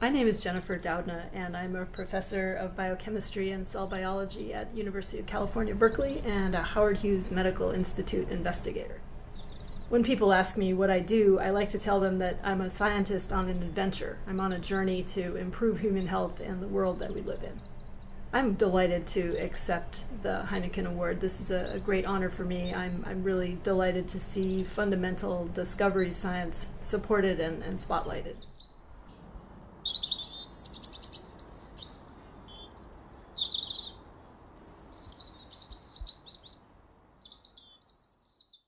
My name is Jennifer Doudna, and I'm a professor of biochemistry and cell biology at University of California, Berkeley, and a Howard Hughes Medical Institute investigator. When people ask me what I do, I like to tell them that I'm a scientist on an adventure. I'm on a journey to improve human health and the world that we live in. I'm delighted to accept the Heineken Award. This is a, great honor for me. I'm, I'm really delighted to see fundamental discovery science supported and, and spotlighted.